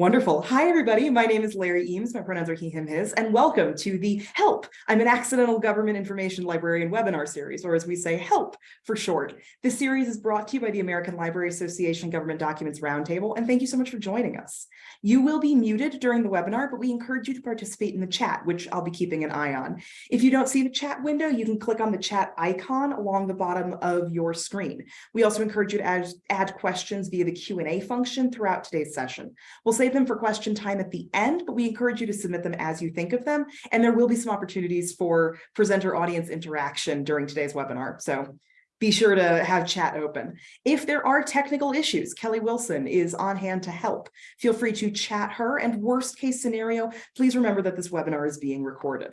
Wonderful. Hi, everybody. My name is Larry Eames. My pronouns are he, him, his, and welcome to the HELP. I'm an Accidental Government Information Librarian webinar series, or as we say, HELP for short. This series is brought to you by the American Library Association Government Documents Roundtable, and thank you so much for joining us. You will be muted during the webinar, but we encourage you to participate in the chat, which I'll be keeping an eye on. If you don't see the chat window, you can click on the chat icon along the bottom of your screen. We also encourage you to add, add questions via the Q&A function throughout today's session. We'll save them for question time at the end, but we encourage you to submit them as you think of them. And there will be some opportunities for presenter audience interaction during today's webinar. So be sure to have chat open. If there are technical issues, Kelly Wilson is on hand to help. Feel free to chat her and worst case scenario, please remember that this webinar is being recorded.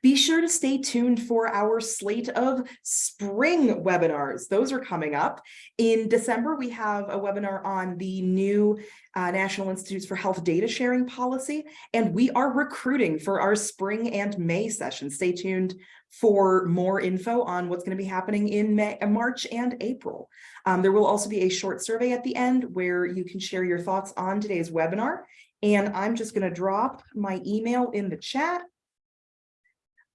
Be sure to stay tuned for our slate of spring webinars. Those are coming up. In December, we have a webinar on the new uh, National Institutes for Health data sharing policy, and we are recruiting for our spring and May session. Stay tuned for more info on what's going to be happening in May, March and April. Um, there will also be a short survey at the end where you can share your thoughts on today's webinar. And I'm just going to drop my email in the chat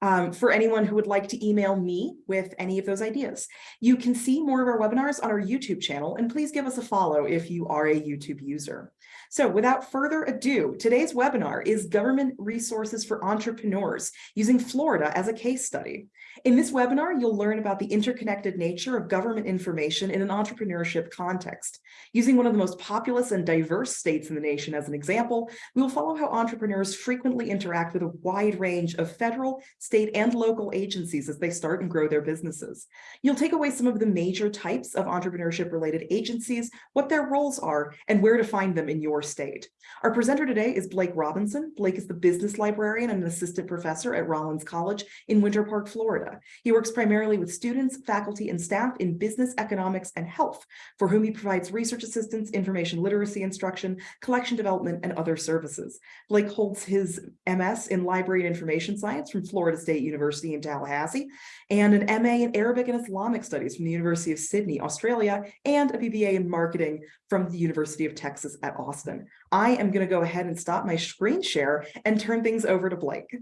um, for anyone who would like to email me with any of those ideas. You can see more of our webinars on our YouTube channel, and please give us a follow if you are a YouTube user. So without further ado, today's webinar is Government Resources for Entrepreneurs, using Florida as a case study. In this webinar, you'll learn about the interconnected nature of government information in an entrepreneurship context. Using one of the most populous and diverse states in the nation as an example, we will follow how entrepreneurs frequently interact with a wide range of federal, state, and local agencies as they start and grow their businesses. You'll take away some of the major types of entrepreneurship-related agencies, what their roles are, and where to find them in your state. Our presenter today is Blake Robinson. Blake is the business librarian and an assistant professor at Rollins College in Winter Park, Florida. He works primarily with students, faculty, and staff in business, economics, and health, for whom he provides research assistance, information literacy instruction, collection development, and other services. Blake holds his MS in Library and Information Science from Florida State University in Tallahassee, and an MA in Arabic and Islamic Studies from the University of Sydney, Australia, and a BBA in Marketing from the University of Texas at Austin. I am going to go ahead and stop my screen share and turn things over to Blake.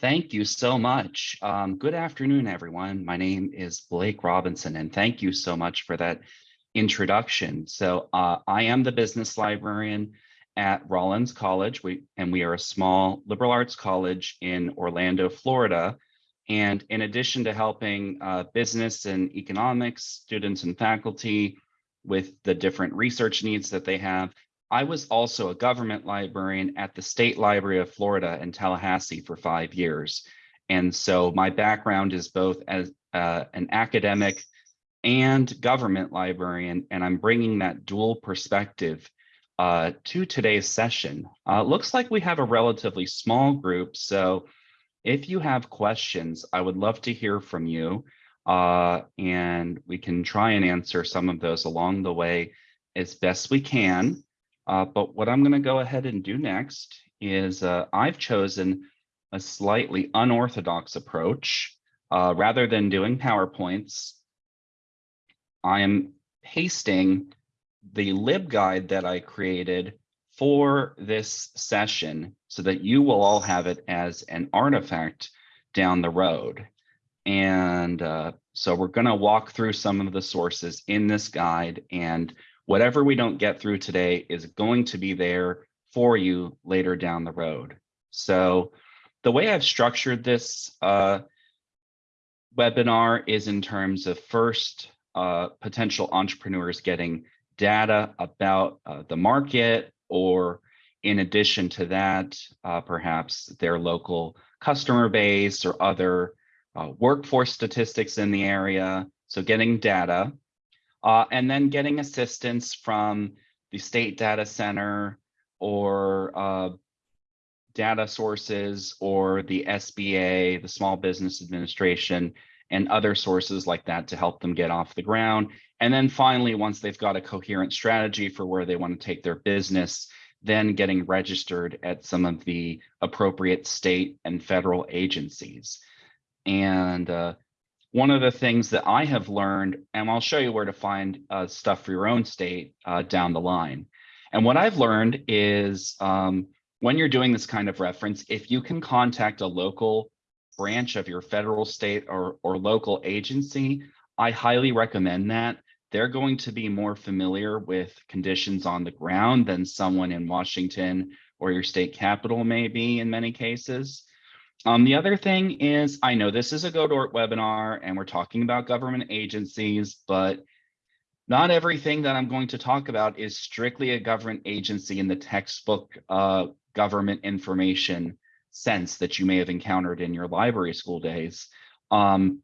Thank you so much. Um, good afternoon, everyone. My name is Blake Robinson, and thank you so much for that introduction. So uh, I am the business librarian at Rollins College, we, and we are a small liberal arts college in Orlando, Florida. And in addition to helping uh, business and economics students and faculty with the different research needs that they have, I was also a government librarian at the State Library of Florida in Tallahassee for five years. And so my background is both as uh, an academic and government librarian, and I'm bringing that dual perspective uh, to today's session. Uh, looks like we have a relatively small group, so if you have questions, I would love to hear from you, uh, and we can try and answer some of those along the way as best we can. Uh, but what I'm going to go ahead and do next is uh, I've chosen a slightly unorthodox approach. Uh, rather than doing PowerPoints, I am pasting the LibGuide that I created for this session so that you will all have it as an artifact down the road. And uh, so we're going to walk through some of the sources in this guide and whatever we don't get through today is going to be there for you later down the road. So the way I've structured this uh, webinar is in terms of first uh, potential entrepreneurs getting data about uh, the market or in addition to that, uh, perhaps their local customer base or other uh, workforce statistics in the area. So getting data uh, and then getting assistance from the state data center or uh, data sources or the SBA, the Small Business Administration, and other sources like that to help them get off the ground. And then finally, once they've got a coherent strategy for where they want to take their business, then getting registered at some of the appropriate state and federal agencies. And uh, one of the things that I have learned, and I'll show you where to find uh, stuff for your own state uh, down the line. And what I've learned is um, when you're doing this kind of reference, if you can contact a local branch of your federal, state, or, or local agency, I highly recommend that. They're going to be more familiar with conditions on the ground than someone in Washington or your state capital may be in many cases. Um, the other thing is, I know this is a GoDort webinar and we're talking about government agencies, but not everything that I'm going to talk about is strictly a government agency in the textbook uh, government information sense that you may have encountered in your library school days. Um,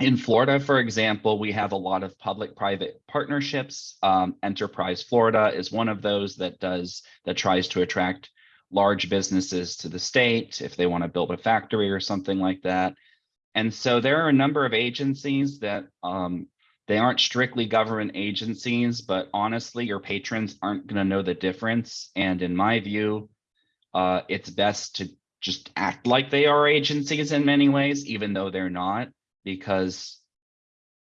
in Florida, for example, we have a lot of public-private partnerships. Um, Enterprise Florida is one of those that does that tries to attract large businesses to the state if they want to build a factory or something like that. And so there are a number of agencies that um, they aren't strictly government agencies, but honestly, your patrons aren't going to know the difference. And in my view, uh, it's best to just act like they are agencies in many ways, even though they're not, because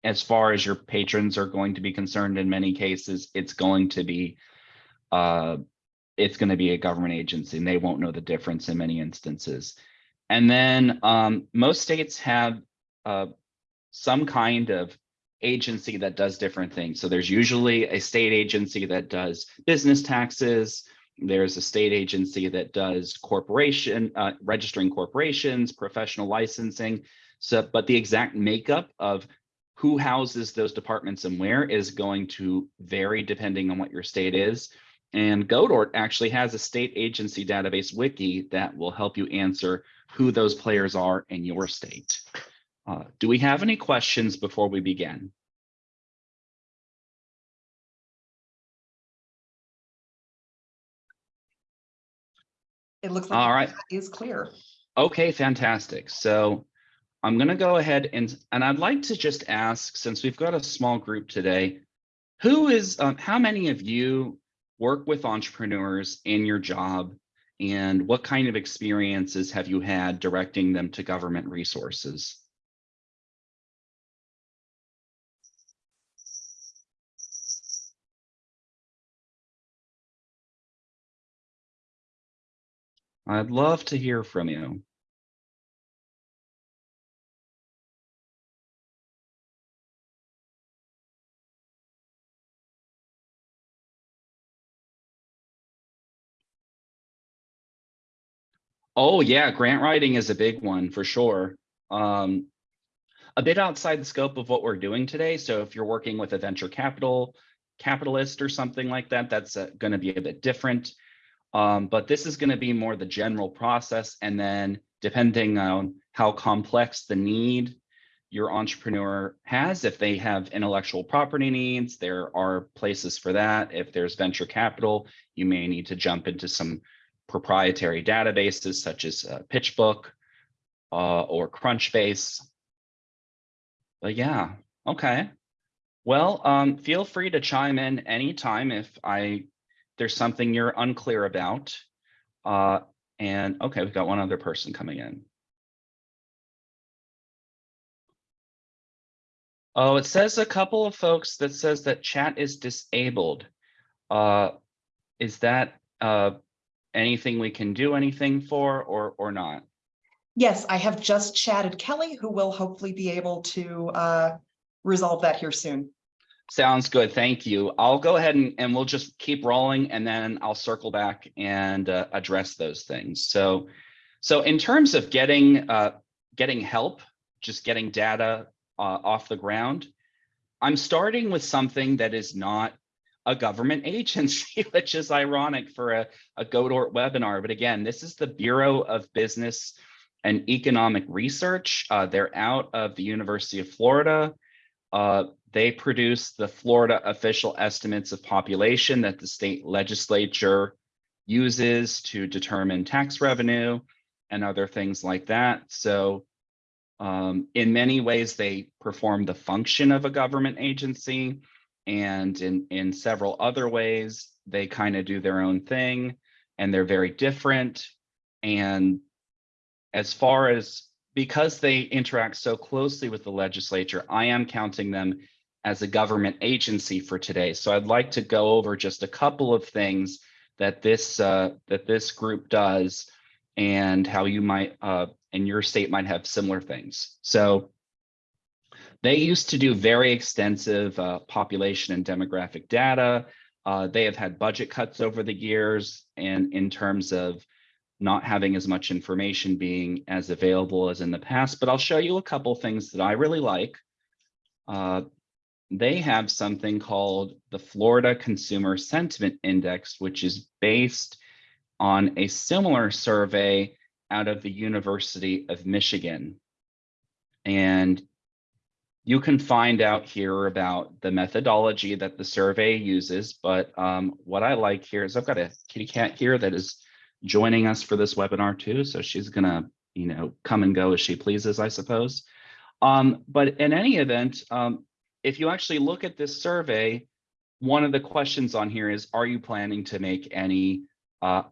as far as your patrons are going to be concerned in many cases, it's going to be uh, it's going to be a government agency and they won't know the difference in many instances. And then um, most states have uh, some kind of agency that does different things. So there's usually a state agency that does business taxes. There's a state agency that does corporation, uh, registering corporations, professional licensing. So, but the exact makeup of who houses those departments and where is going to vary depending on what your state is. And Godort actually has a state agency database wiki that will help you answer who those players are in your state. Uh, do we have any questions before we begin? It looks like right. it is clear. Okay, fantastic. So I'm going to go ahead and, and I'd like to just ask, since we've got a small group today, who is, um, how many of you work with entrepreneurs in your job and what kind of experiences have you had directing them to government resources? I'd love to hear from you. Oh yeah, grant writing is a big one for sure. Um, a bit outside the scope of what we're doing today. So if you're working with a venture capital capitalist or something like that, that's uh, going to be a bit different. Um, but this is going to be more the general process. And then depending on how complex the need your entrepreneur has, if they have intellectual property needs, there are places for that. If there's venture capital, you may need to jump into some proprietary databases such as uh, PitchBook uh, or Crunchbase. But yeah, okay. Well, um, feel free to chime in anytime if I there's something you're unclear about. Uh, and okay, we've got one other person coming in. Oh, it says a couple of folks that says that chat is disabled. Uh, is that uh, anything we can do anything for or or not? Yes, I have just chatted Kelly, who will hopefully be able to uh, resolve that here soon. Sounds good. Thank you. I'll go ahead and, and we'll just keep rolling and then I'll circle back and uh, address those things. So, so in terms of getting uh, getting help, just getting data uh, off the ground, I'm starting with something that is not a government agency, which is ironic for a, a Godort webinar. But again, this is the Bureau of Business and Economic Research. Uh, they're out of the University of Florida. Uh, they produce the Florida official estimates of population that the state legislature uses to determine tax revenue and other things like that. So um, in many ways, they perform the function of a government agency. And in, in several other ways, they kind of do their own thing. and they're very different. And as far as, because they interact so closely with the legislature, I am counting them as a government agency for today. So I'd like to go over just a couple of things that this, uh, that this group does and how you might, uh, and your state might have similar things. So they used to do very extensive uh, population and demographic data. Uh, they have had budget cuts over the years and in terms of not having as much information being as available as in the past, but I'll show you a couple things that I really like. They have something called the Florida Consumer Sentiment Index, which is based on a similar survey out of the University of Michigan. And you can find out here about the methodology that the survey uses, but um, what I like here is I've got a kitty cat here that is joining us for this webinar too. So she's gonna, you know, come and go as she pleases, I suppose. Um, but in any event, um, if you actually look at this survey, one of the questions on here is, are you planning to make any uh,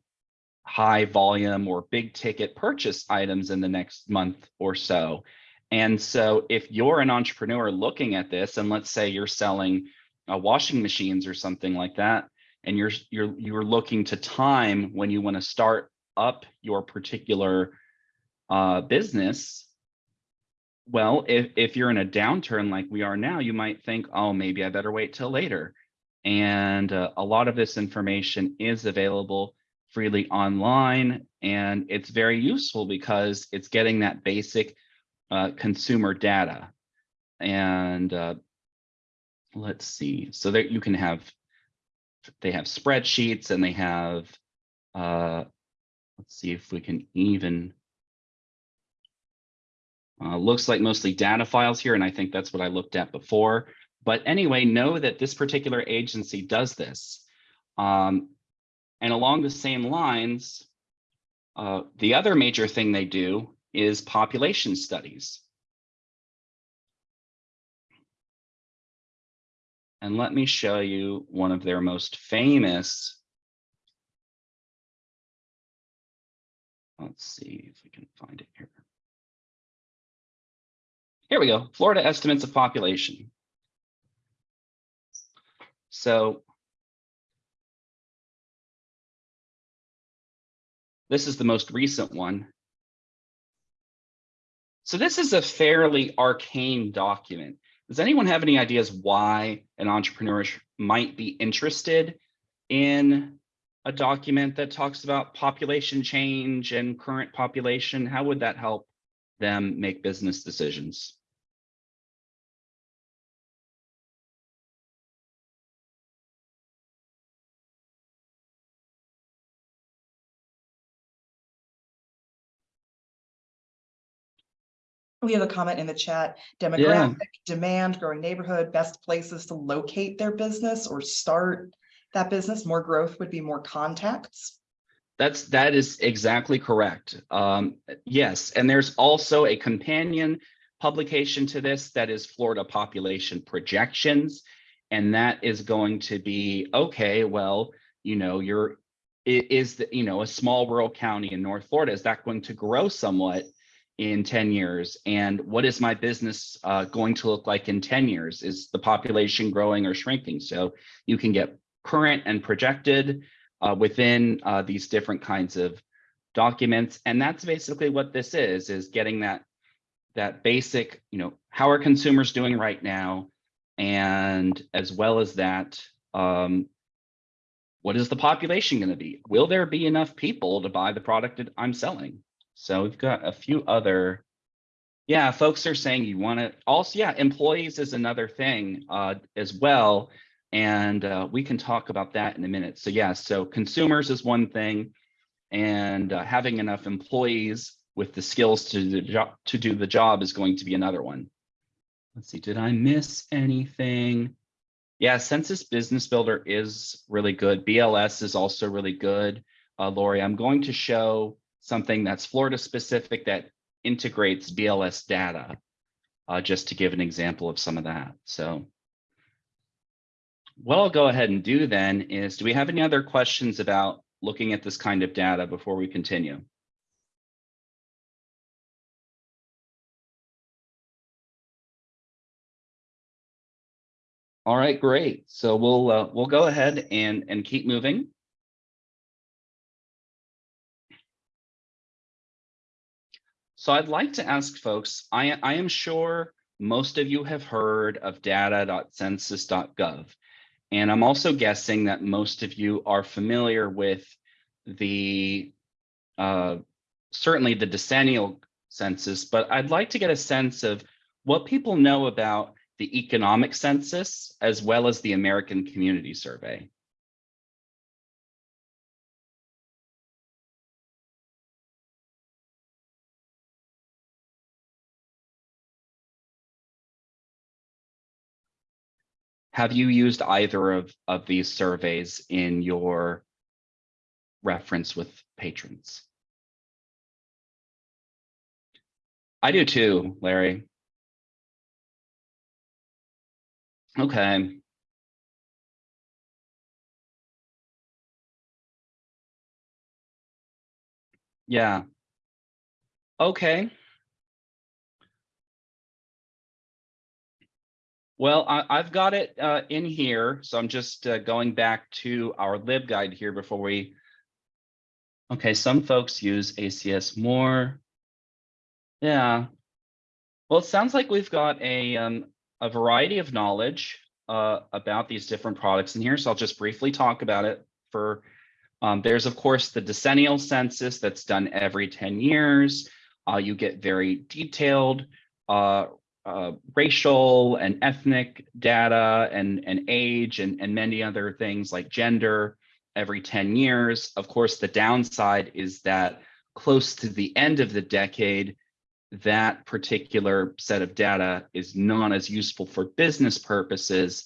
high volume or big ticket purchase items in the next month or so? And so if you're an entrepreneur looking at this, and let's say you're selling uh, washing machines or something like that, and you're you're you're looking to time when you want to start up your particular uh, business, well, if if you're in a downturn like we are now, you might think, oh, maybe I better wait till later. And uh, a lot of this information is available freely online, and it's very useful because it's getting that basic uh, consumer data. And uh, let's see, so that you can have, they have spreadsheets and they have, uh, let's see if we can even, uh, looks like mostly data files here, and I think that's what I looked at before. But anyway, know that this particular agency does this. Um, and along the same lines, uh, the other major thing they do is population studies. And let me show you one of their most famous. Let's see if we can find it here. Here we go, Florida estimates of population. So this is the most recent one. So this is a fairly arcane document. Does anyone have any ideas why an entrepreneur might be interested in a document that talks about population change and current population? How would that help them make business decisions? We have a comment in the chat, demographic, demand, growing neighborhood, best places to locate their business or start that business. More growth would be more contacts. That's that is exactly correct. Um, yes, and there's also a companion publication to this that is Florida population projections, and that is going to be okay. Well, you know, you're it is the you know a small rural county in North Florida is that going to grow somewhat in 10 years. And what is my business uh, going to look like in 10 years? Is the population growing or shrinking? So you can get current and projected uh, within uh, these different kinds of documents. And that's basically what this is is getting that that basic you know how are consumers doing right now? And as well as that um, what is the population going to be? Will there be enough people to buy the product that i'm selling so we've got a few other, yeah, folks are saying you want to also, yeah, employees is another thing uh, as well. And uh, we can talk about that in a minute. So yeah, so consumers is one thing and uh, having enough employees with the skills to, the job, to do the job is going to be another one. Let's see, did I miss anything? Yeah, Census Business Builder is really good. BLS is also really good. Uh, Lori, I'm going to show something that's Florida specific that integrates BLS data, uh, just to give an example of some of that. So what I'll go ahead and do then is, do we have any other questions about looking at this kind of data before we continue? All right, great. So we'll uh, we'll go ahead and and keep moving. So I'd like to ask folks, I, I am sure most of you have heard of data.census.gov. And I'm also guessing that most of you are familiar with the, uh, certainly the decennial census, but I'd like to get a sense of what people know about the economic census as well as the American Community Survey. Have you used either of, of these surveys in your reference with patrons? I do too, Larry. Okay. Yeah. Okay. Well, I, I've got it uh, in here, so I'm just uh, going back to our LibGuide here before we. Okay, some folks use ACS more. Yeah. Well, it sounds like we've got a um, a variety of knowledge uh, about these different products in here. So I'll just briefly talk about it for. Um, there's of course the decennial census that's done every 10 years. Uh, you get very detailed uh, uh, racial and ethnic data and, and age and, and many other things like gender every 10 years. Of course, the downside is that close to the end of the decade, that particular set of data is not as useful for business purposes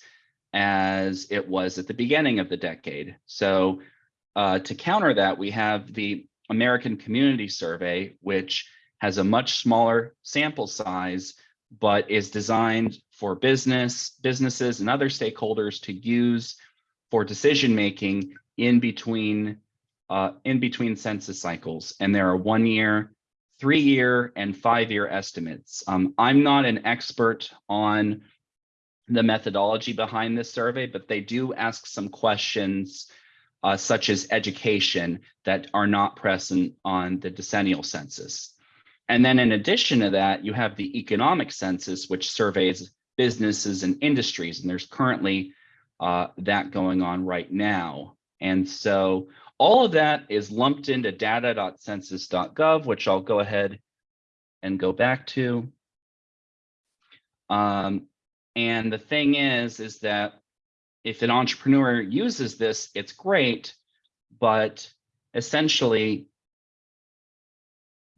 as it was at the beginning of the decade. So uh, to counter that, we have the American Community Survey, which has a much smaller sample size, but is designed for business, businesses and other stakeholders to use for decision making in between uh, in between census cycles. And there are one year, three year and five year estimates. Um, I'm not an expert on the methodology behind this survey, but they do ask some questions uh, such as education that are not present on the decennial census. And then in addition to that, you have the economic census, which surveys businesses and industries. And there's currently uh, that going on right now. And so all of that is lumped into data.census.gov, which I'll go ahead and go back to. Um, and the thing is, is that if an entrepreneur uses this, it's great, but essentially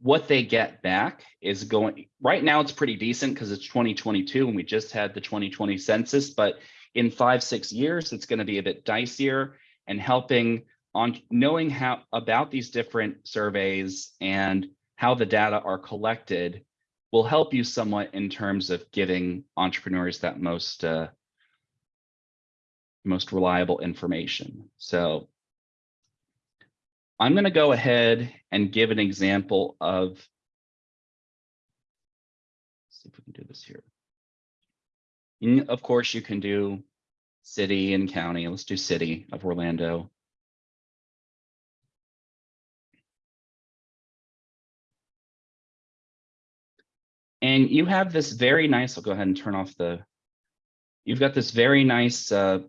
what they get back is going right now it's pretty decent because it's 2022 and we just had the 2020 census but in five six years it's going to be a bit dicier and helping on knowing how about these different surveys and how the data are collected will help you somewhat in terms of giving entrepreneurs that most uh, most reliable information. So I'm going to go ahead and give an example of, see if we can do this here. And of course, you can do city and county. Let's do city of Orlando. And you have this very nice, I'll go ahead and turn off the, you've got this very nice uh,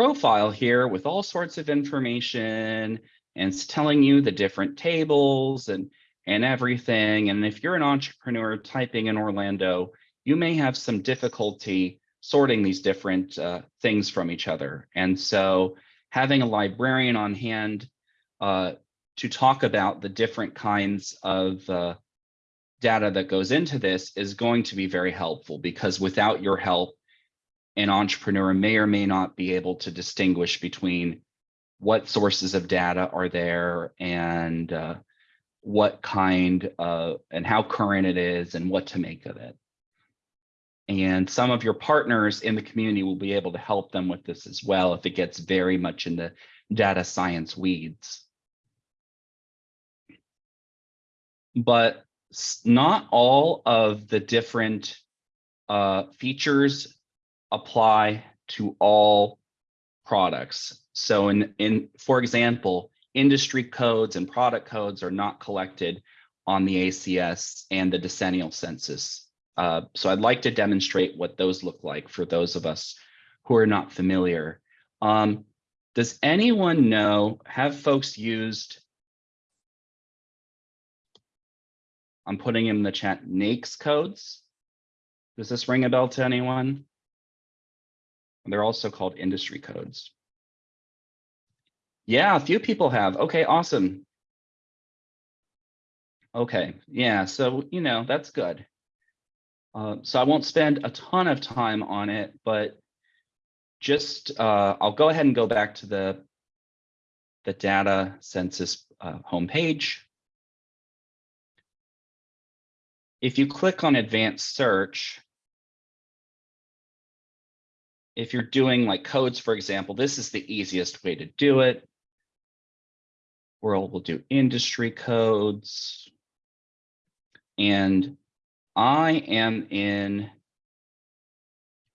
profile here with all sorts of information and it's telling you the different tables and and everything. And if you're an entrepreneur typing in Orlando, you may have some difficulty sorting these different uh, things from each other. And so having a librarian on hand uh, to talk about the different kinds of uh, data that goes into this is going to be very helpful because without your help, an entrepreneur may or may not be able to distinguish between what sources of data are there and uh, what kind of and how current it is and what to make of it. And some of your partners in the community will be able to help them with this as well if it gets very much in the data science weeds. But not all of the different uh, features apply to all products. So in, in, for example, industry codes and product codes are not collected on the ACS and the decennial census. Uh, so I'd like to demonstrate what those look like for those of us who are not familiar. Um, does anyone know, have folks used I'm putting in the chat NAICS codes. Does this ring a bell to anyone? They're also called industry codes. Yeah, a few people have. Okay, awesome. Okay, yeah, so, you know, that's good. Uh, so I won't spend a ton of time on it, but just, uh, I'll go ahead and go back to the, the data census uh, homepage. If you click on advanced search, if you're doing like codes, for example, this is the easiest way to do it. We'll, we'll do industry codes. And I am in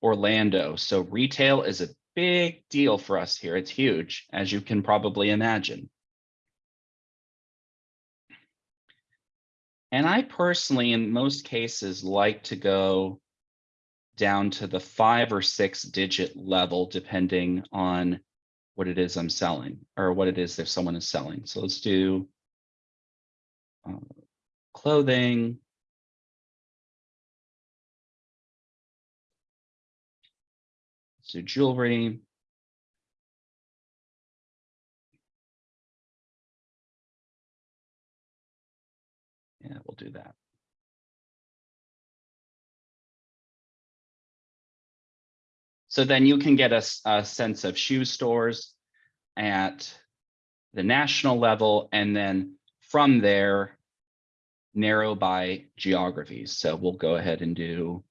Orlando, so retail is a big deal for us here. It's huge, as you can probably imagine. And I personally, in most cases, like to go down to the five or six digit level, depending on what it is I'm selling or what it is if someone is selling. So let's do uh, clothing. Let's do jewelry. Yeah, we'll do that. So then you can get a sense of shoe stores at the national level, and then from there, narrow by geographies. So we'll go ahead and do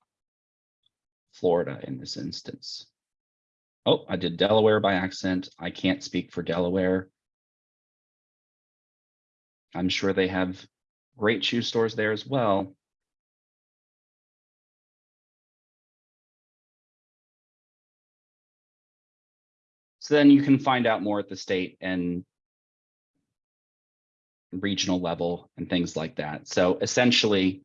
Florida in this instance. Oh, I did Delaware by accident. I can't speak for Delaware. I'm sure they have great shoe stores there as well. So then you can find out more at the state and regional level and things like that. So essentially,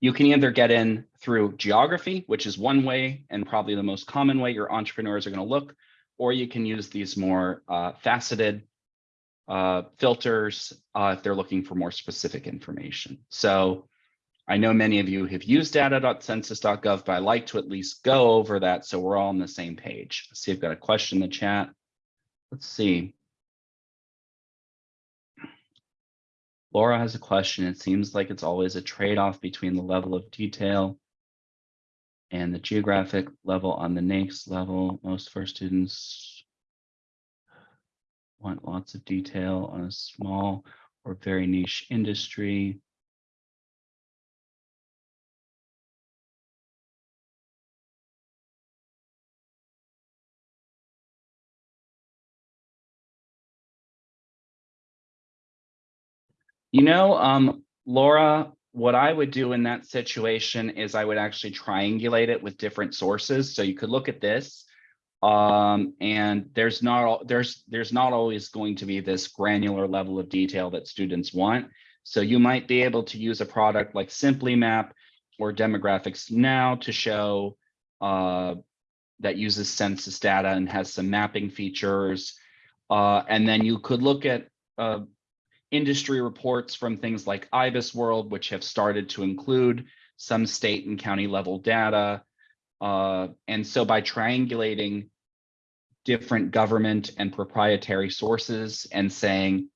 you can either get in through geography, which is one way and probably the most common way your entrepreneurs are going to look, or you can use these more uh, faceted uh, filters uh, if they're looking for more specific information. So I know many of you have used data.census.gov, but I like to at least go over that so we're all on the same page. Let's see, I've got a question in the chat. Let's see. Laura has a question. It seems like it's always a trade-off between the level of detail and the geographic level on the NAICS level. Most first students want lots of detail on a small or very niche industry. You know, um, Laura, what I would do in that situation is I would actually triangulate it with different sources. So you could look at this. Um, and there's not there's there's not always going to be this granular level of detail that students want. So you might be able to use a product like Simply Map or Demographics Now to show uh, that uses census data and has some mapping features. Uh, and then you could look at uh, industry reports from things like IBIS World, which have started to include some state and county level data. Uh, and so by triangulating different government and proprietary sources and saying,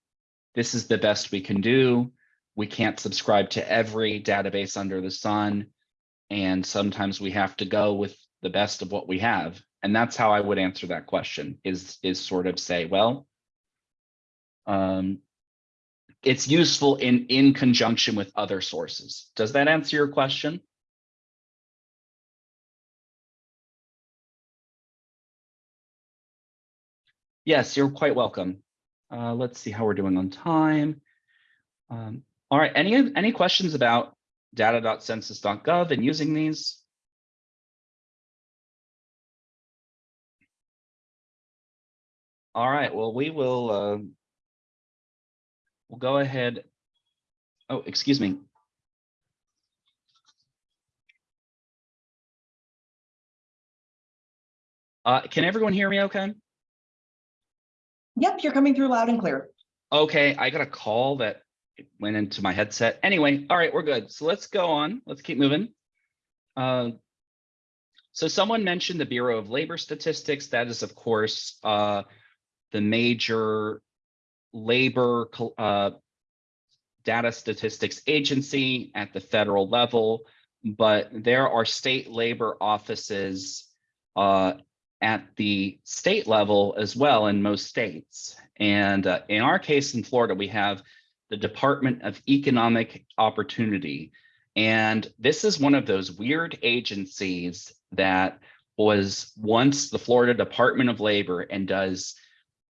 this is the best we can do. We can't subscribe to every database under the sun. And sometimes we have to go with the best of what we have. And that's how I would answer that question is, is sort of say, well, um, it's useful in, in conjunction with other sources. Does that answer your question? Yes, you're quite welcome. Uh, let's see how we're doing on time. Um, all right, any, any questions about data.census.gov and using these? All right, well, we will uh, we'll go ahead. Oh, excuse me. Uh, can everyone hear me okay? Yep, you're coming through loud and clear. Okay, I got a call that went into my headset. Anyway, all right, we're good. So let's go on. Let's keep moving. Uh, so someone mentioned the Bureau of Labor Statistics. That is, of course, uh, the major labor uh, data statistics agency at the federal level, but there are state labor offices uh, at the state level as well in most states. And uh, in our case in Florida, we have the Department of Economic Opportunity. And this is one of those weird agencies that was once the Florida Department of Labor and does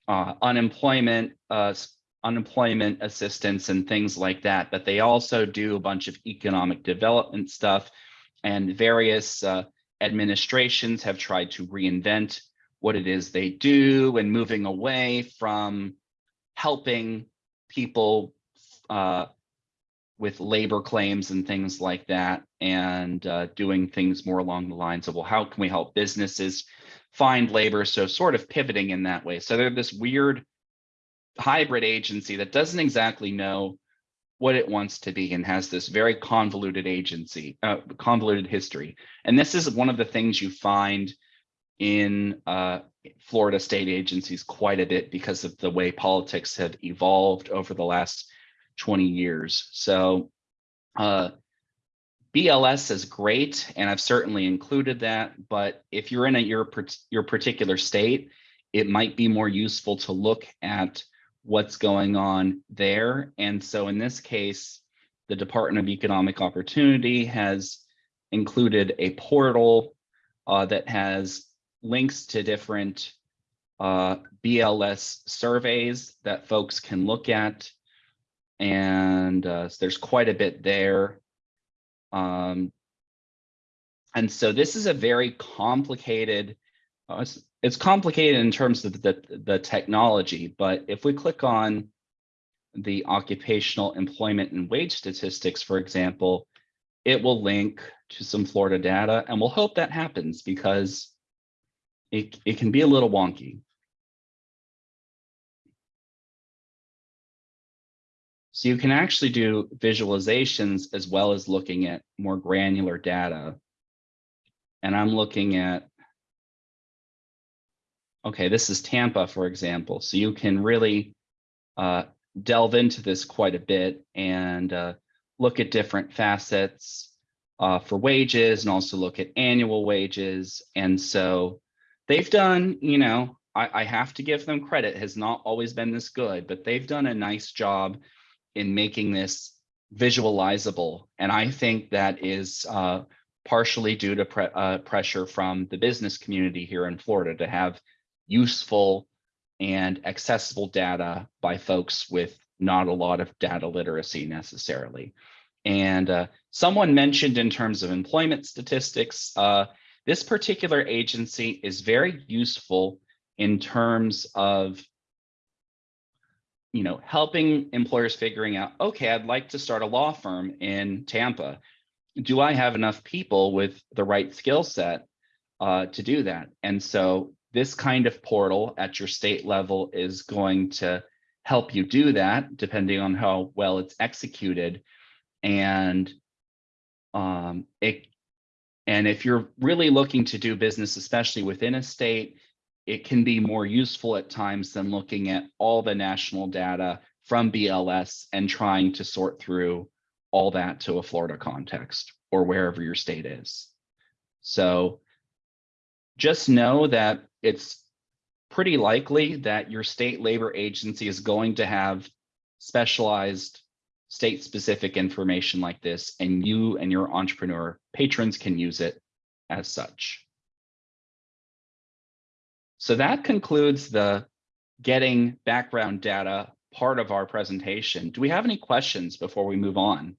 uh, unemployment, uh, unemployment assistance and things like that. But they also do a bunch of economic development stuff and various uh, administrations have tried to reinvent what it is they do and moving away from helping people uh, with labor claims and things like that and uh, doing things more along the lines of, well, how can we help businesses find labor? So sort of pivoting in that way. So they're this weird hybrid agency that doesn't exactly know what it wants to be and has this very convoluted agency, uh, convoluted history. And this is one of the things you find in uh, Florida state agencies quite a bit because of the way politics have evolved over the last 20 years. So uh, BLS is great, and I've certainly included that. But if you're in a, your, your particular state, it might be more useful to look at what's going on there. And so in this case, the Department of Economic Opportunity has included a portal uh, that has links to different uh, BLS surveys that folks can look at. And uh, there's quite a bit there. Um, and so this is a very complicated, uh, it's, it's complicated in terms of the, the technology, but if we click on the occupational employment and wage statistics, for example, it will link to some Florida data and we'll hope that happens because it, it can be a little wonky. So you can actually do visualizations as well as looking at more granular data. And I'm looking at, okay, this is Tampa, for example. So you can really uh, delve into this quite a bit and uh, look at different facets uh, for wages and also look at annual wages. And so they've done, you know, I, I have to give them credit, has not always been this good, but they've done a nice job in making this visualizable. And I think that is uh, partially due to pre uh, pressure from the business community here in Florida to have useful and accessible data by folks with not a lot of data literacy necessarily. And uh, someone mentioned in terms of employment statistics, uh, this particular agency is very useful in terms of you know, helping employers figuring out, okay, I'd like to start a law firm in Tampa. Do I have enough people with the right skill set uh, to do that? And so this kind of portal at your state level is going to help you do that, depending on how well it's executed. And um, it, and if you're really looking to do business, especially within a state, it can be more useful at times than looking at all the national data from BLS and trying to sort through all that to a Florida context or wherever your state is. So just know that it's pretty likely that your state labor agency is going to have specialized state specific information like this and you and your entrepreneur patrons can use it as such. So that concludes the getting background data part of our presentation. Do we have any questions before we move on?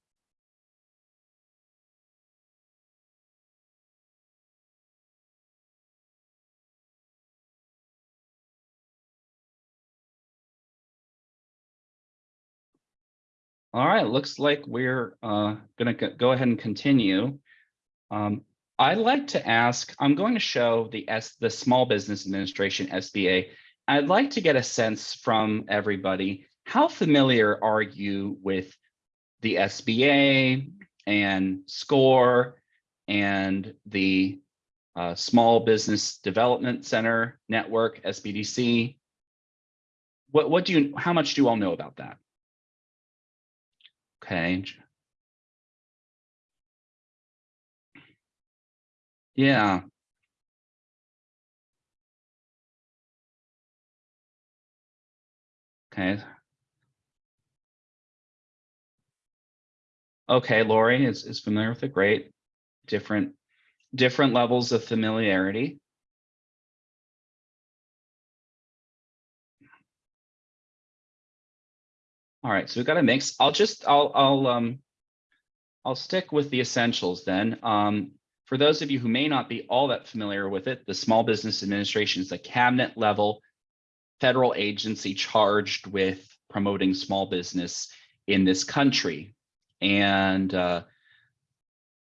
All right, looks like we're uh, gonna go go ahead and continue. Um, I'd like to ask, I'm going to show the S, the Small Business Administration, SBA. I'd like to get a sense from everybody, how familiar are you with the SBA and SCORE and the uh, Small Business Development Center Network, SBDC? What, what do you, how much do you all know about that? Okay. Yeah. Okay. Okay, Lori is, is familiar with it. Great. Different, different levels of familiarity. All right, so we've got a mix. I'll just, I'll, I'll, um, I'll stick with the essentials then. Um, for those of you who may not be all that familiar with it, the Small Business Administration is a cabinet level federal agency charged with promoting small business in this country. And uh,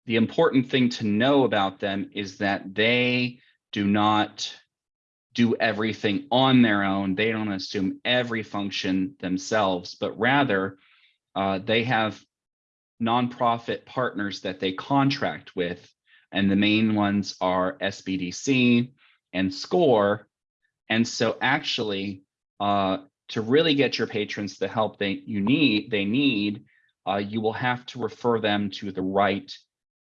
the important thing to know about them is that they do not do everything on their own. They don't assume every function themselves, but rather uh, they have nonprofit partners that they contract with. And the main ones are SBDC and SCORE. And so actually, uh, to really get your patrons the help they you need, they need, uh, you will have to refer them to the right,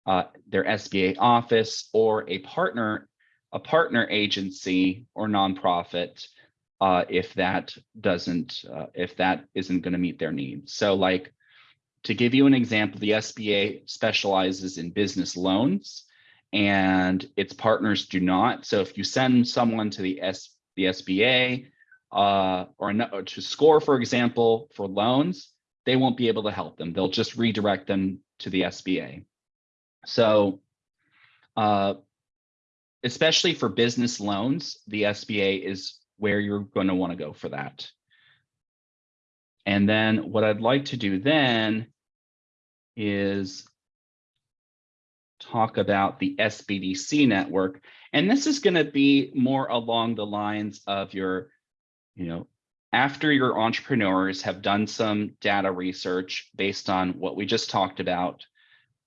uh, their SBA office or a partner a partner agency or nonprofit uh, if that doesn't, uh, if that isn't going to meet their needs. So like, to give you an example, the SBA specializes in business loans and its partners do not. So if you send someone to the, S, the SBA uh, or, or to SCORE, for example, for loans, they won't be able to help them. They'll just redirect them to the SBA. So uh, especially for business loans, the SBA is where you're going to want to go for that. And then what I'd like to do then is talk about the SBDC network. And this is going to be more along the lines of your, you know, after your entrepreneurs have done some data research based on what we just talked about,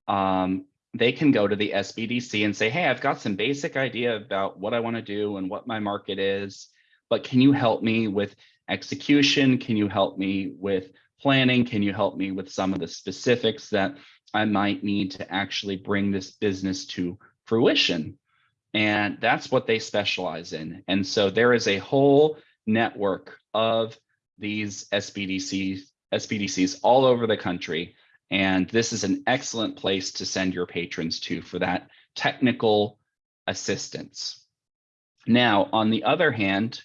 um, they can go to the SBDC and say, hey, I've got some basic idea about what I want to do and what my market is, but can you help me with execution? Can you help me with planning? Can you help me with some of the specifics that I might need to actually bring this business to fruition? And that's what they specialize in. And so there is a whole network of these SBDCs, SBDCs all over the country and this is an excellent place to send your patrons to for that technical assistance. Now, on the other hand,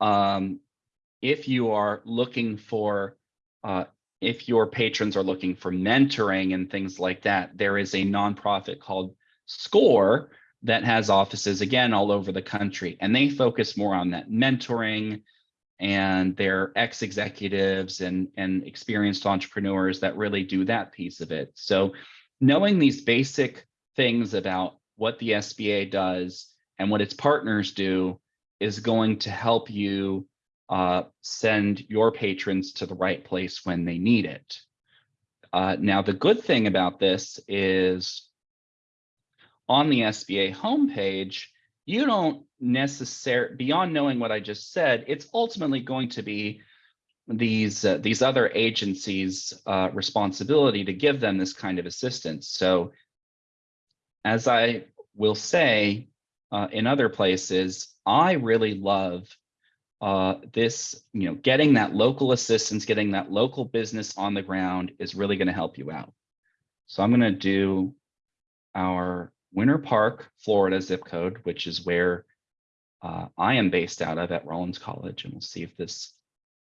um, if you are looking for, uh, if your patrons are looking for mentoring and things like that, there is a nonprofit called SCORE that has offices again all over the country, and they focus more on that mentoring, and they're ex-executives and, and experienced entrepreneurs that really do that piece of it. So knowing these basic things about what the SBA does and what its partners do is going to help you uh, send your patrons to the right place when they need it. Uh, now, the good thing about this is on the SBA homepage, you don't necessarily, beyond knowing what I just said, it's ultimately going to be these uh, these other agencies uh, responsibility to give them this kind of assistance. So as I will say uh, in other places, I really love uh, this, you know, getting that local assistance, getting that local business on the ground is really going to help you out. So I'm going to do our Winter Park, Florida zip code, which is where uh, I am based out of at Rollins College, and we'll see if this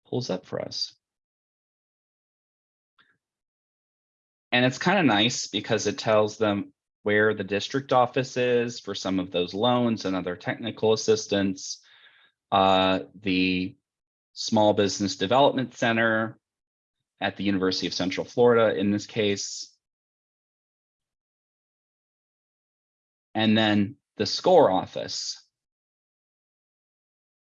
pulls up for us. And it's kind of nice because it tells them where the district office is for some of those loans and other technical assistance. Uh, the Small Business Development Center at the University of Central Florida in this case. And then the SCORE office.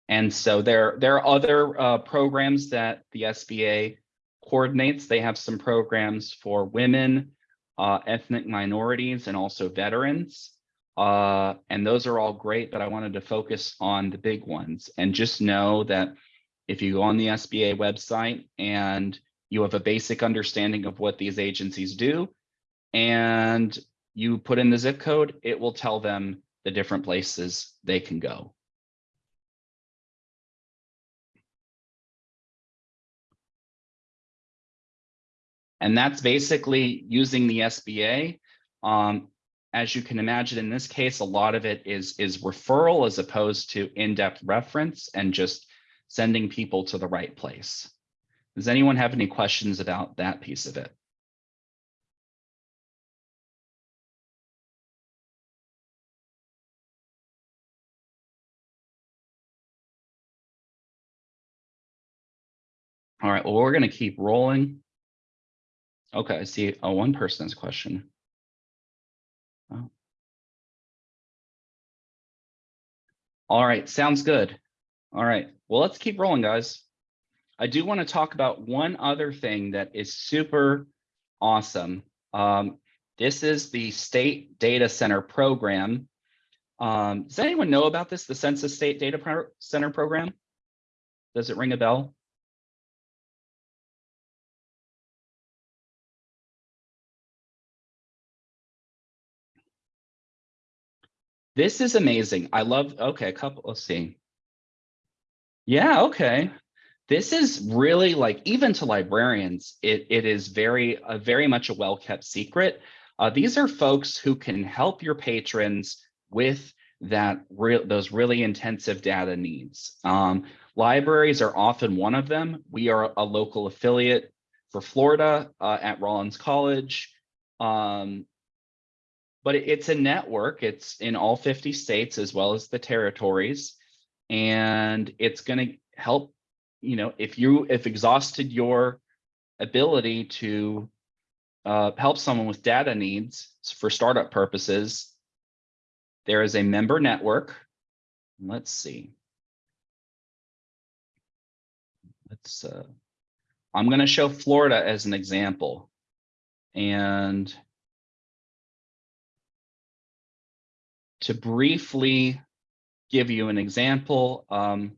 And so there, there are other uh, programs that the SBA coordinates. They have some programs for women, uh, ethnic minorities, and also veterans. Uh, and those are all great, but I wanted to focus on the big ones and just know that if you go on the SBA website and you have a basic understanding of what these agencies do, and you put in the zip code, it will tell them the different places they can go. And that's basically using the SBA. Um, as you can imagine, in this case, a lot of it is, is referral as opposed to in-depth reference and just sending people to the right place. Does anyone have any questions about that piece of it? All right, well, we're going to keep rolling. Okay, I see. Oh, one person's question. All right, sounds good. All right, well, let's keep rolling, guys. I do want to talk about one other thing that is super awesome. Um, this is the State Data Center program. Um, does anyone know about this, the Census State Data Pro Center program? Does it ring a bell? This is amazing. I love, okay, a couple, let's see. Yeah, okay. This is really like, even to librarians, it, it is very, uh, very much a well-kept secret. Uh, these are folks who can help your patrons with that real those really intensive data needs. Um, libraries are often one of them. We are a local affiliate for Florida uh, at Rollins College. Um, but it's a network. It's in all 50 states as well as the territories. And it's going to help, you know, if you if exhausted your ability to uh, help someone with data needs for startup purposes, there is a member network. Let's see. Let's, uh, I'm going to show Florida as an example. And to briefly give you an example, um,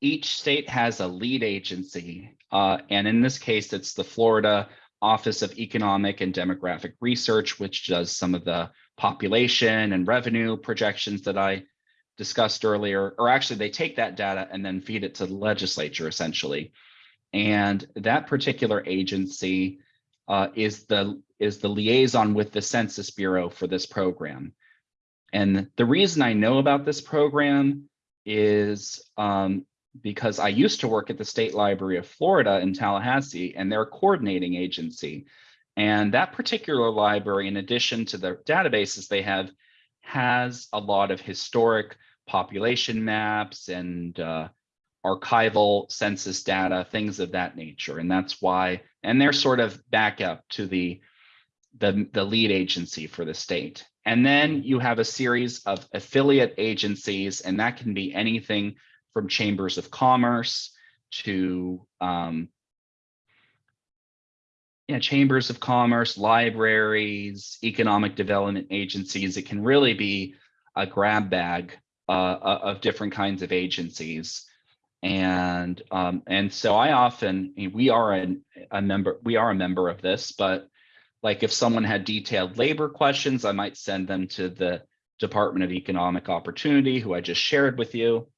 each state has a lead agency, uh, and in this case, it's the Florida Office of Economic and Demographic Research, which does some of the population and revenue projections that I discussed earlier, or actually they take that data and then feed it to the legislature essentially. And that particular agency uh, is the is the liaison with the Census Bureau for this program. And the reason I know about this program is um, because I used to work at the State Library of Florida in Tallahassee and their coordinating agency. And that particular library, in addition to the databases they have, has a lot of historic population maps and uh, archival census data, things of that nature. And that's why, and they're sort of backup to the, the, the lead agency for the state. And then you have a series of affiliate agencies, and that can be anything from chambers of commerce to um, yeah, chambers of commerce, libraries, economic development agencies. It can really be a grab bag uh, of different kinds of agencies. And um, and so I often we are a, a member we are a member of this, but like if someone had detailed labor questions, I might send them to the Department of Economic Opportunity, who I just shared with you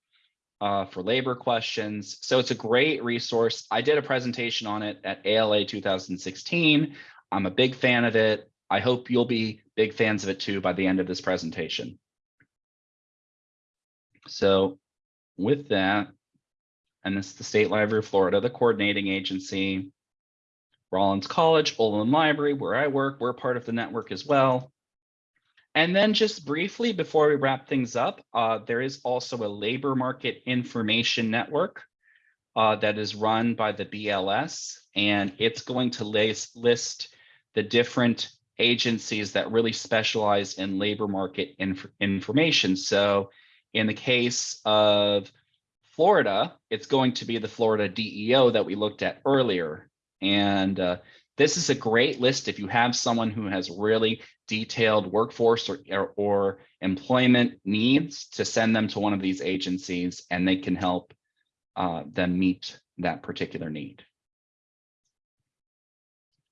uh, for labor questions. So it's a great resource. I did a presentation on it at ALA 2016. I'm a big fan of it. I hope you'll be big fans of it too by the end of this presentation. So with that, and this is the State Library of Florida, the coordinating agency. Rollins College, Olin Library, where I work, we're part of the network as well. And then just briefly, before we wrap things up, uh, there is also a labor market information network uh, that is run by the BLS, and it's going to list, the different agencies that really specialize in labor market inf information. So in the case of Florida, it's going to be the Florida DEO that we looked at earlier. And uh, this is a great list if you have someone who has really detailed workforce or, or, or, employment needs to send them to one of these agencies and they can help uh, them meet that particular need.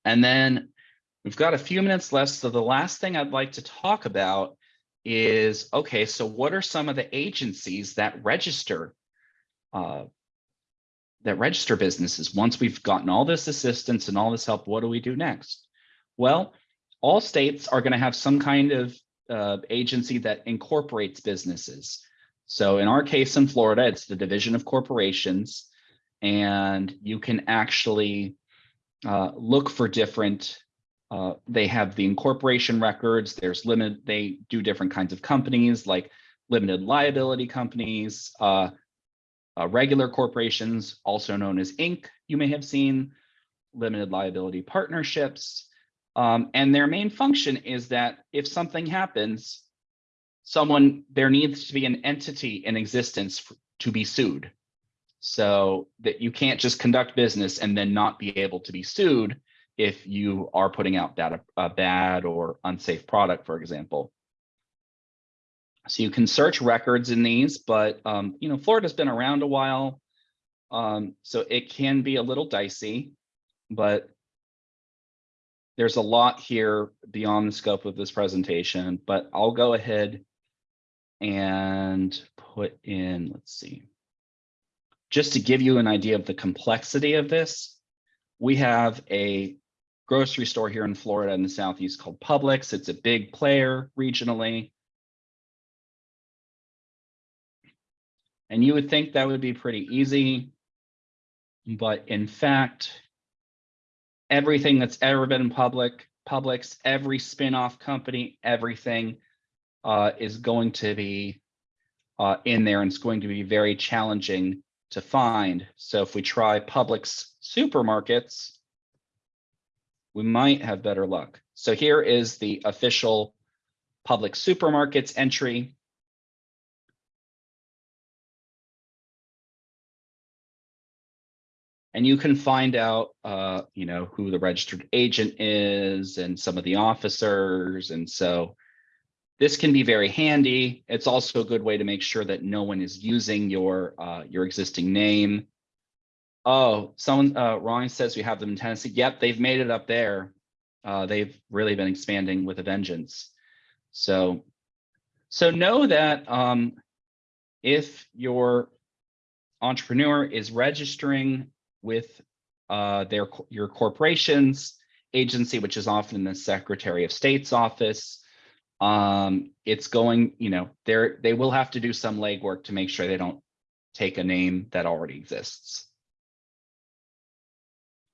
And then we've got a few minutes left. So the last thing I'd like to talk about is, okay, so what are some of the agencies that register uh, that register businesses. Once we've gotten all this assistance and all this help, what do we do next? Well, all states are going to have some kind of uh, agency that incorporates businesses. So in our case in Florida, it's the Division of Corporations, and you can actually uh, look for different, uh, they have the incorporation records, there's limit, they do different kinds of companies like limited liability companies, uh, regular corporations, also known as Inc., you may have seen, limited liability partnerships. Um, and their main function is that if something happens, someone, there needs to be an entity in existence to be sued. So that you can't just conduct business and then not be able to be sued if you are putting out bad, a bad or unsafe product, for example. So you can search records in these, but um, you know, Florida's been around a while. Um, so it can be a little dicey, but there's a lot here beyond the scope of this presentation, but I'll go ahead and put in, let's see, just to give you an idea of the complexity of this, we have a grocery store here in Florida in the Southeast called Publix. It's a big player regionally. And you would think that would be pretty easy. But in fact, everything that's ever been public, Publix, every spin-off company, everything uh, is going to be uh, in there and it's going to be very challenging to find. So if we try Publix supermarkets, we might have better luck. So here is the official Publix supermarkets entry. And you can find out, uh, you know, who the registered agent is and some of the officers. And so this can be very handy. It's also a good way to make sure that no one is using your uh, your existing name. Oh, someone, uh, says we have them in Tennessee. Yep, they've made it up there. Uh, they've really been expanding with a vengeance. So, so know that um, if your entrepreneur is registering with uh, their your corporation's agency, which is often the Secretary of State's office. Um, it's going, you know, they're they will have to do some legwork to make sure they don't take a name that already exists.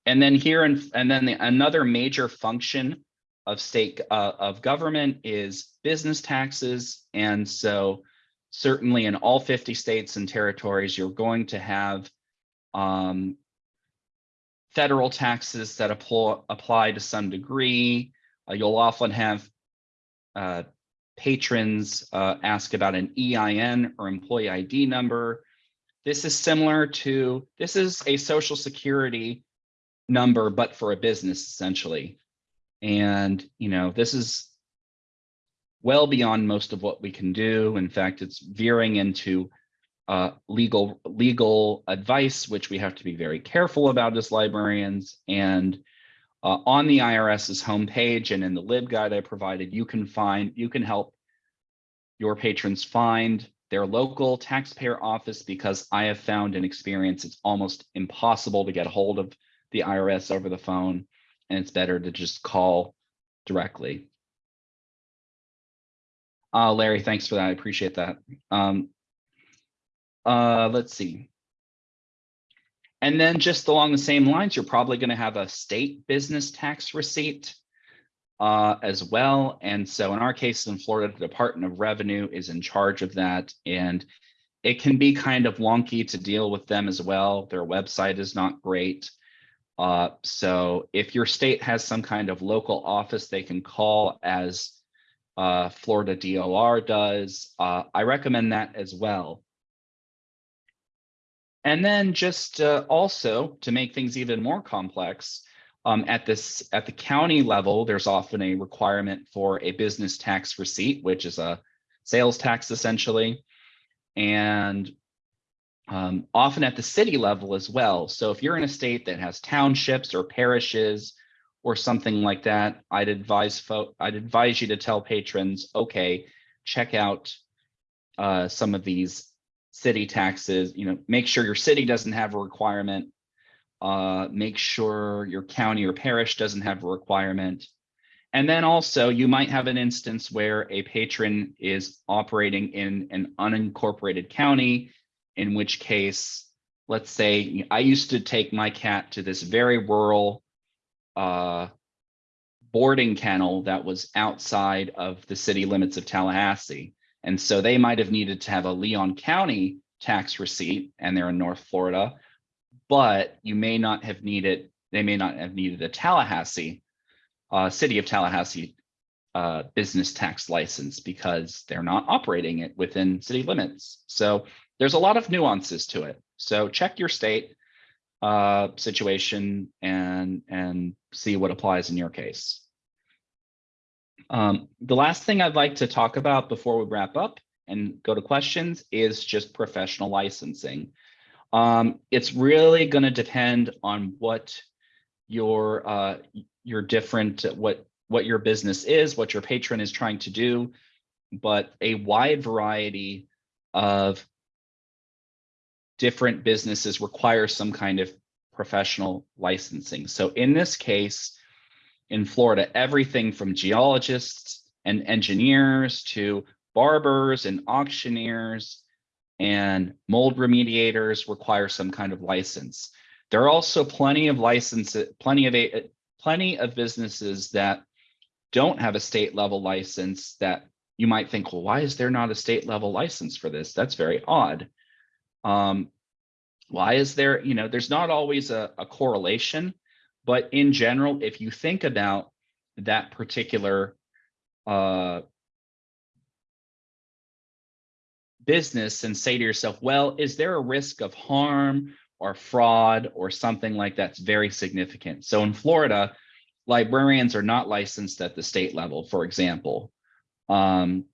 And then here and and then the, another major function of state uh, of government is business taxes. And so certainly in all 50 states and territories, you're going to have um, federal taxes that apply, apply to some degree. Uh, you'll often have uh, patrons uh, ask about an EIN or employee ID number. This is similar to, this is a social security number, but for a business essentially. And, you know, this is well beyond most of what we can do. In fact, it's veering into uh, legal legal advice, which we have to be very careful about as librarians. And uh, on the IRS's homepage and in the LibGuide I provided, you can find, you can help your patrons find their local taxpayer office because I have found in experience it's almost impossible to get a hold of the IRS over the phone and it's better to just call directly. Uh, Larry, thanks for that. I appreciate that. Um, Uh, let's see. And then just along the same lines, you're probably going to have a state business tax receipt uh, as well. And so in our case in Florida, the Department of Revenue is in charge of that. And it can be kind of wonky to deal with them as well. Their website is not great. Uh, so if your state has some kind of local office they can call as uh, Florida DOR does, uh, I recommend that as well. And then just uh, also to make things even more complex, um, at this at the county level, there's often a requirement for a business tax receipt, which is a sales tax essentially, and um, often at the city level as well. So if you're in a state that has townships or parishes or something like that, I'd advise I'd advise you to tell patrons, okay, check out uh, some of these city taxes, you know, make sure your city doesn't have a requirement. Uh, make sure your county or parish doesn't have a requirement. And then also you might have an instance where a patron is operating in an unincorporated county, in which case, let's say I used to take my cat to this very rural uh, boarding kennel that was outside of the city limits of Tallahassee. And so they might have needed to have a Leon County tax receipt and they're in North Florida, but you may not have needed, they may not have needed a Tallahassee, uh, city of Tallahassee uh, business tax license because they're not operating it within city limits. So there's a lot of nuances to it. So check your state uh, situation and, and see what applies in your case. Um, the last thing I'd like to talk about before we wrap up and go to questions is just professional licensing. Um, it's really going to depend on what your uh, your different what what your business is, what your patron is trying to do, but a wide variety of different businesses require some kind of professional licensing. So in this case, in Florida, everything from geologists and engineers to barbers and auctioneers and mold remediators require some kind of license. There are also plenty of licenses, plenty of plenty of businesses that don't have a state level license that you might think, well, why is there not a state level license for this? That's very odd. Um, why is there, you know, there's not always a, a correlation but in general, if you think about that particular uh, business and say to yourself, well, is there a risk of harm or fraud or something like that's very significant? So in Florida, librarians are not licensed at the state level, for example. Um,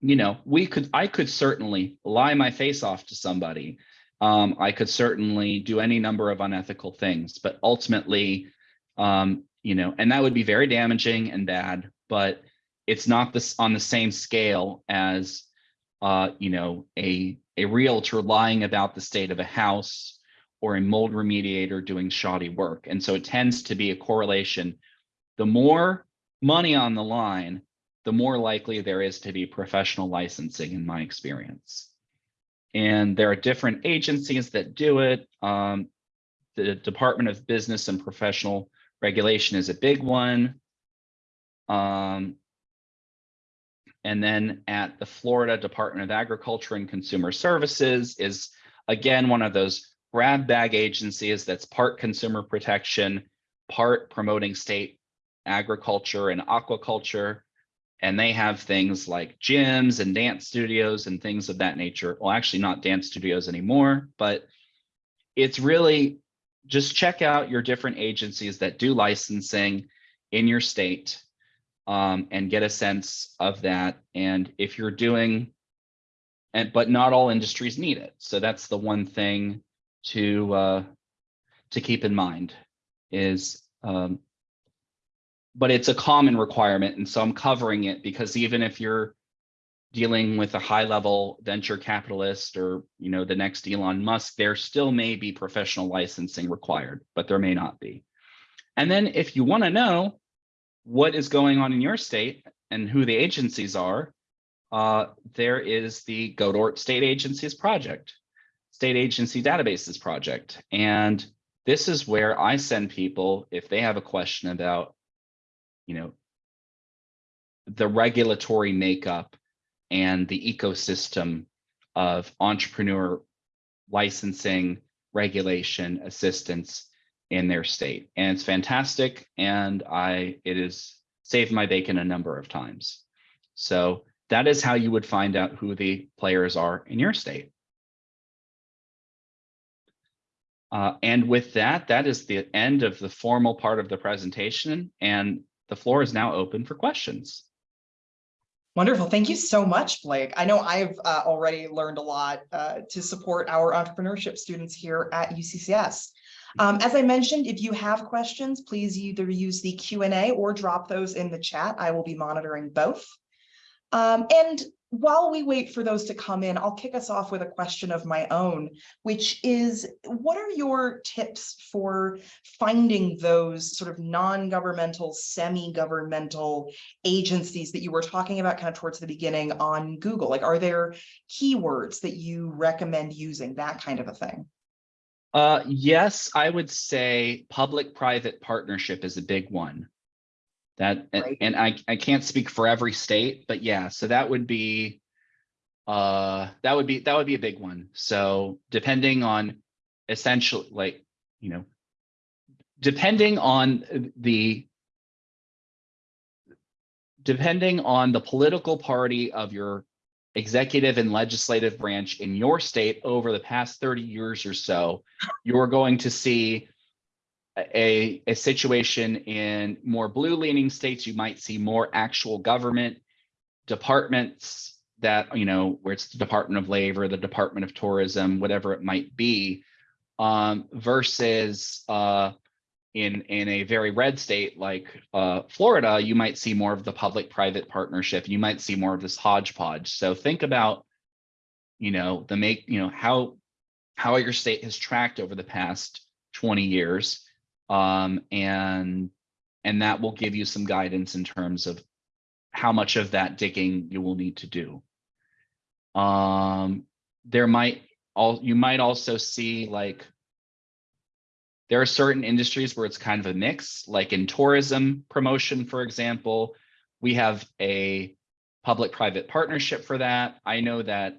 you know, we could, I could certainly lie my face off to somebody um, I could certainly do any number of unethical things, but ultimately, um, you know, and that would be very damaging and bad, but it's not this on the same scale as, uh, you know, a, a realtor lying about the state of a house or a mold remediator doing shoddy work. And so it tends to be a correlation. The more money on the line, the more likely there is to be professional licensing in my experience. And there are different agencies that do it. Um, the Department of Business and Professional Regulation is a big one. Um, and then at the Florida Department of Agriculture and Consumer Services is again one of those grab bag agencies that's part consumer protection, part promoting state agriculture and aquaculture, and they have things like gyms and dance studios and things of that nature. Well, actually not dance studios anymore, but it's really just check out your different agencies that do licensing in your state um, and get a sense of that. And if you're doing, and but not all industries need it. So that's the one thing to uh, to keep in mind is um, but it's a common requirement. And so I'm covering it because even if you're dealing with a high level venture capitalist or, you know, the next Elon Musk, there still may be professional licensing required, but there may not be. And then if you want to know what is going on in your state and who the agencies are, uh, there is the Godort State Agencies Project, State Agency Databases Project. And this is where I send people if they have a question about, you know, the regulatory makeup and the ecosystem of entrepreneur licensing, regulation, assistance in their state. And it's fantastic. And I, it has saved my bacon a number of times. So that is how you would find out who the players are in your state. Uh, and with that, that is the end of the formal part of the presentation and the floor is now open for questions. Wonderful. Thank you so much, Blake. I know I've uh, already learned a lot uh, to support our entrepreneurship students here at UCCS. Um, as I mentioned, if you have questions, please either use the Q&A or drop those in the chat. I will be monitoring both. Um, and while we wait for those to come in, I'll kick us off with a question of my own, which is, what are your tips for finding those sort of non-governmental, semi-governmental agencies that you were talking about kind of towards the beginning on Google? Like, are there keywords that you recommend using, that kind of a thing? Uh, yes, I would say public-private partnership is a big one. That, and- and I, I can't speak for every state, but yeah, so that would be. Uh, that would be, that would be a big one. So depending on essentially like, you know. Depending on the. Depending on the political party of your executive and legislative branch in your state over the past thirty years or so, you're going to see a, a situation in more blue leaning states, you might see more actual government departments that, you know, where it's the Department of Labor, the Department of Tourism, whatever it might be, um, versus uh, in, in a very red state like uh, Florida, you might see more of the public-private partnership. You might see more of this hodgepodge. So think about, you know, the make, you know, how, how your state has tracked over the past 20 years um, and and that will give you some guidance in terms of how much of that digging you will need to do. Um, there might all you might also see like there are certain industries where it's kind of a mix, like in tourism promotion, for example, we have a public-private partnership for that. I know that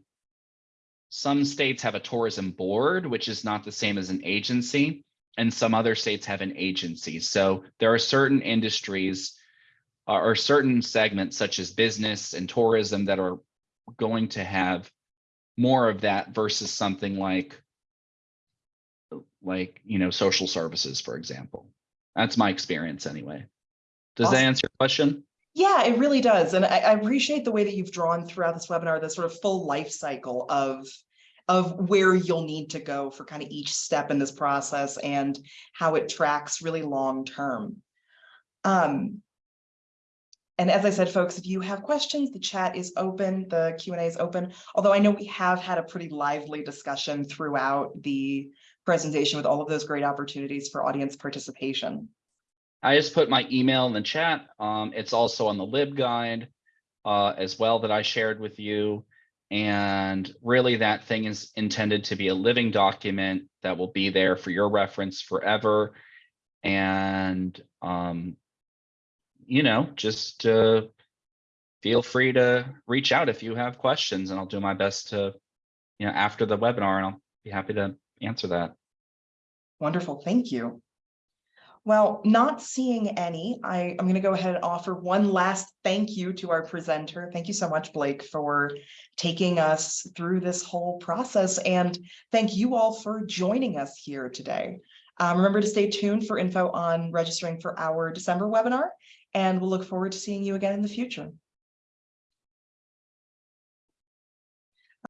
some states have a tourism board, which is not the same as an agency and some other states have an agency. So there are certain industries uh, or certain segments such as business and tourism that are going to have more of that versus something like like, you know, social services, for example. That's my experience anyway. Does that answer your question? Yeah, it really does. And I, I appreciate the way that you've drawn throughout this webinar, the sort of full life cycle of of where you'll need to go for kind of each step in this process and how it tracks really long term. Um, and as I said, folks, if you have questions, the chat is open, the Q and A is open. Although I know we have had a pretty lively discussion throughout the presentation with all of those great opportunities for audience participation. I just put my email in the chat. Um, it's also on the LibGuide uh, as well that I shared with you. And really that thing is intended to be a living document that will be there for your reference forever. And, um, you know, just uh, feel free to reach out if you have questions and I'll do my best to, you know, after the webinar and I'll be happy to answer that. Wonderful, thank you. Well, not seeing any, I, I'm going to go ahead and offer one last thank you to our presenter. Thank you so much, Blake, for taking us through this whole process. And thank you all for joining us here today. Um, remember to stay tuned for info on registering for our December webinar, and we'll look forward to seeing you again in the future.